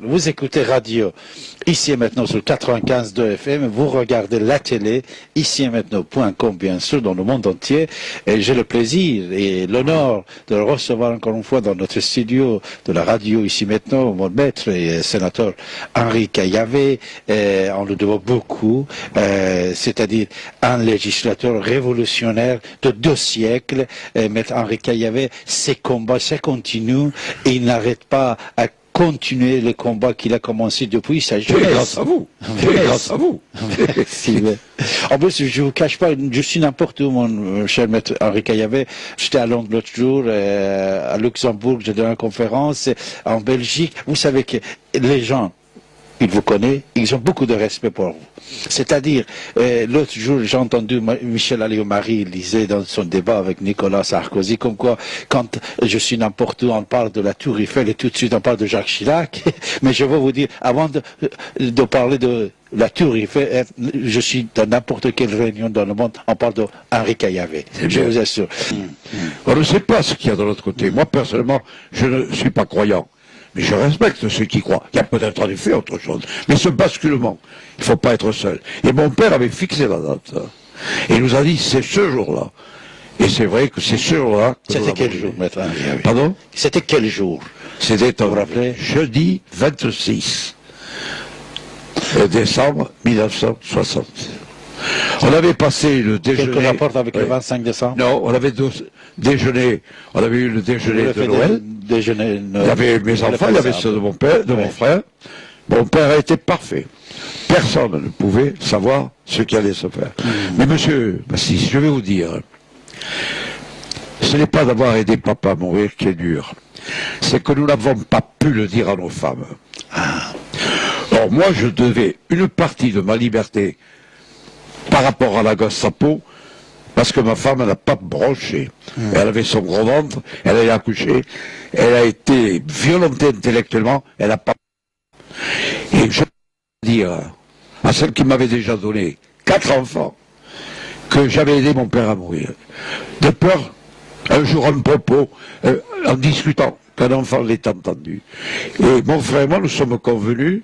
Vous écoutez radio ici et maintenant sur 95 de FM, vous regardez la télé ici et maintenant.com bien sûr dans le monde entier et j'ai le plaisir et l'honneur de le recevoir encore une fois dans notre studio de la radio ici maintenant, mon maître et sénateur Henri Caillavé. on le doit beaucoup, euh, c'est-à-dire un législateur révolutionnaire de deux siècles. maître Henri Caillavé, ses combats, ça continue il n'arrête pas à continuer le combat qu'il a commencé depuis sa jeunesse. grâce à vous. grâce à vous. en plus, je vous cache pas, je suis n'importe où, mon cher maître Henri Caillavet. J'étais à Londres l'autre jour, euh, à Luxembourg, j'ai donné une conférence, en Belgique. Vous savez que les gens il vous connaît, ils ont beaucoup de respect pour vous. C'est-à-dire, euh, l'autre jour, j'ai entendu Michel Alliot-Marie lisait dans son débat avec Nicolas Sarkozy, comme quoi, quand je suis n'importe où, on parle de la Tour Eiffel et tout de suite on parle de Jacques Chirac. Mais je veux vous dire, avant de, de parler de la Tour Eiffel, euh, je suis dans n'importe quelle réunion dans le monde, on parle d'Henri Caillavé. Je vous assure. On ne sait pas ce qu'il y a de l'autre côté. Moi, personnellement, je ne suis pas croyant. Mais je respecte ceux qui croient. Il y a peut-être en effet autre chose. Mais ce basculement, il ne faut pas être seul. Et mon père avait fixé la date. Et il nous a dit, c'est ce jour-là. Et c'est vrai que c'est ce jour-là. C'était quel jour, maître Pardon? C'était quel jour? C'était, jeudi 26 décembre 1960. On avait passé le déjeuner... Quelque rapport avec le 25 décembre Non, on avait déjeuné, on avait eu le déjeuner de Noël. Déjeuner, il y avait mes enfants, il y avait ceux de mon père, de mon frère. Mon père a été parfait. Personne ne pouvait savoir ce qui allait se faire. Hmm. Mais monsieur Bassis, je vais vous dire, ce n'est pas d'avoir aidé papa à mourir qui est dur. C'est que nous n'avons pas pu le dire à nos femmes. Ah. Alors moi, je devais une partie de ma liberté par rapport à la gosse Sapo, parce que ma femme n'a pas bronché. Hmm. Elle avait son gros ventre, elle a accouché, elle a été violentée intellectuellement, elle n'a pas... Et je peux dire à celle qui m'avait déjà donné quatre enfants, que j'avais aidé mon père à mourir. De peur, un jour un propos, euh, en discutant, qu'un enfant l'ait entendu. Et mon frère et moi, nous sommes convenus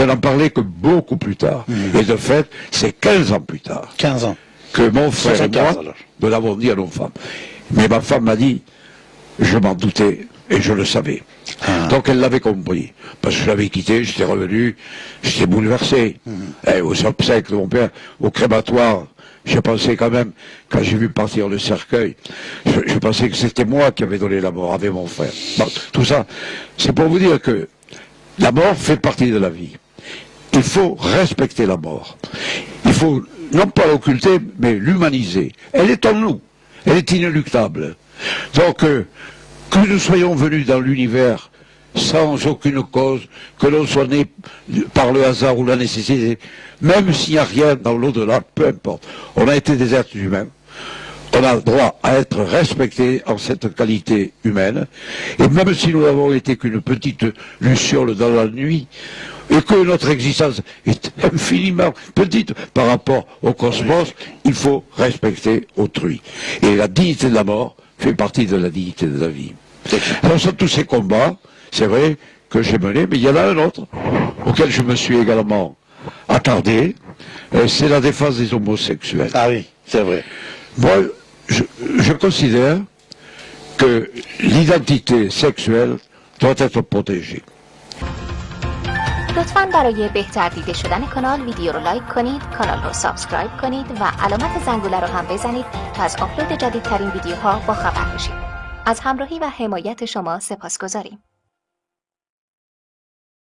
de n'en parler que beaucoup plus tard. Hmm. Et de fait, c'est 15 ans plus tard. 15 ans. Que mon frère et moi, nous l'avons dit à nos femmes. Mais ma femme m'a dit, je m'en doutais et je le savais. Ah. Donc elle l'avait compris. Parce que je l'avais quitté, j'étais revenu, j'étais bouleversé. Hmm. Et eh, aux obsèques de mon père, au crématoire, je pensais quand même, quand j'ai vu partir le cercueil, je, pensais que c'était moi qui avais donné la mort avec mon frère. tout ça, c'est pour vous dire que la mort fait partie de la vie. Il faut respecter la mort. Il faut non pas l'occulter, mais l'humaniser. Elle est en nous. Elle est inéluctable. Donc, euh, que nous soyons venus dans l'univers sans aucune cause, que l'on soit né par le hasard ou la nécessité, même s'il n'y a rien dans l'au-delà, peu importe. On a été des êtres humains on a le droit à être respecté en cette qualité humaine. Et même si nous n'avons été qu'une petite luciole dans la nuit, et que notre existence est infiniment petite par rapport au cosmos, il faut respecter autrui. Et la dignité de la mort fait partie de la dignité de la vie. Alors, sont tous ces combats, c'est vrai que j'ai mené, mais il y en a un autre auquel je me suis également attardé, euh, c'est la défense des homosexuels. Ah oui, c'est vrai. Moi, je, considère que l'identité sexuelle doit être protégée. لطفا برای بهتر دیده شدن کانال ویدیو رو لایک کنید کانال رو سابسکرایب کنید و علامت زنگوله رو هم بزنید تا از آپلود جدیدترین ویدیوها با خبر بشید. از همراهی و حمایت شما سپاس گذاریم